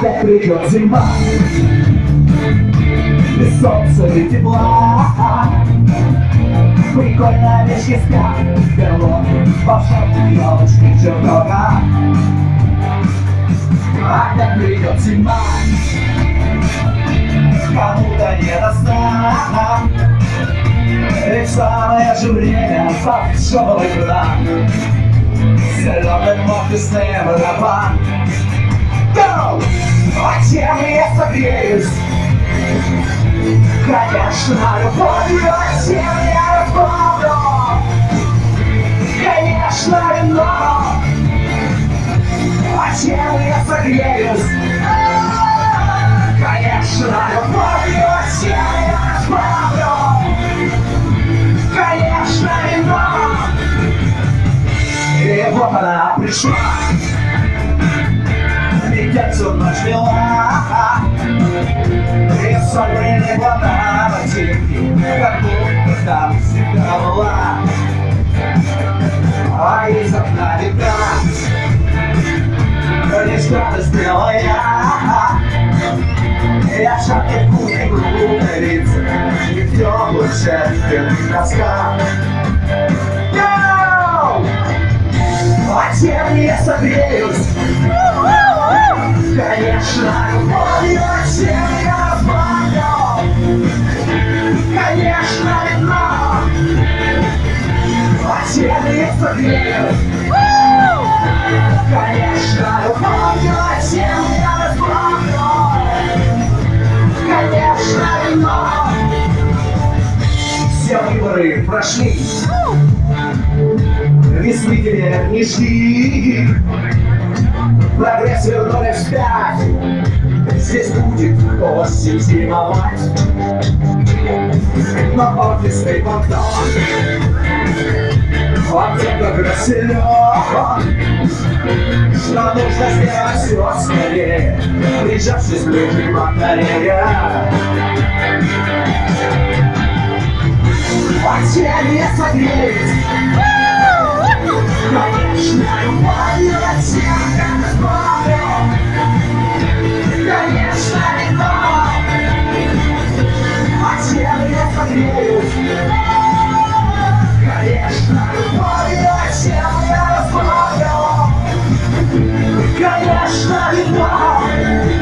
придет зима. Без солнца и тепла. Прикольно вещи спят. Берлоги, волшебные елочки, чертога Опять придет зима Кому-то не до сна. Ведь самое же время Пошел игра Зеленый офисный барабан Go! Чем я согреюсь? Конечно, любовью, чем я разбавлю? Конечно, вино чем я согреюсь? Конечно, любовью, чем я разбавлю? Конечно, вино И вот она пришла там всегда была А из окна видна Лишь радость белая Я в кухне луковицы И в теплых шерстяных носках! А согреюсь? Конечно, Конечно, любовью, чем я разбавлю Конечно, вино Все выборы прошли. Теперь не жди Прогресс вернули вспять. Здесь будет осень зимовать Но офисный банкнот Он только силен что нужно сделать все скорее? Прижавшись ближе к батарее А тебе не согреть Ashram.